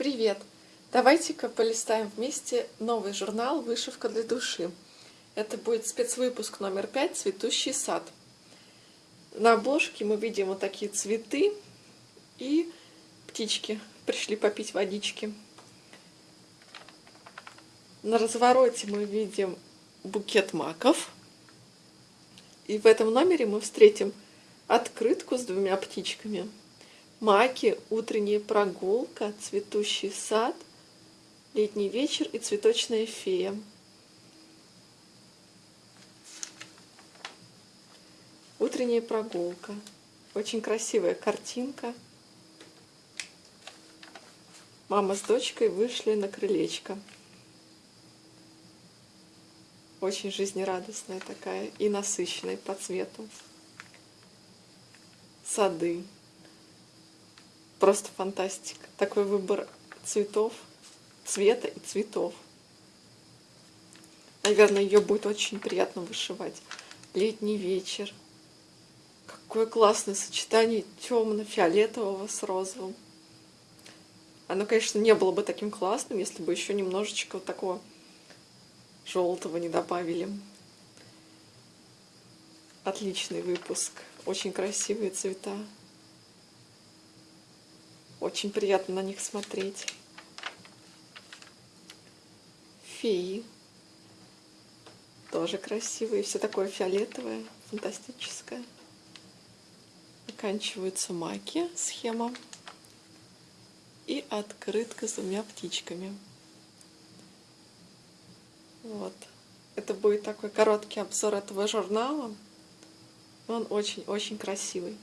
Привет! Давайте-ка полистаем вместе новый журнал «Вышивка для души». Это будет спецвыпуск номер пять «Цветущий сад». На обложке мы видим вот такие цветы и птички пришли попить водички. На развороте мы видим букет маков. И в этом номере мы встретим открытку с двумя птичками – Маки, утренняя прогулка, цветущий сад, летний вечер и цветочная фея. Утренняя прогулка. Очень красивая картинка. Мама с дочкой вышли на крылечко. Очень жизнерадостная такая и насыщенная по цвету. Сады. Просто фантастика. Такой выбор цветов, цвета и цветов. Наверное, ее будет очень приятно вышивать. Летний вечер. Какое классное сочетание темно-фиолетового с розовым. Оно, конечно, не было бы таким классным, если бы еще немножечко вот такого желтого не добавили. Отличный выпуск. Очень красивые цвета. Очень приятно на них смотреть. Феи. Тоже красивые. Все такое фиолетовое, фантастическое. Оканчиваются маки, схема. И открытка с двумя птичками. Вот. Это будет такой короткий обзор этого журнала. Он очень-очень красивый.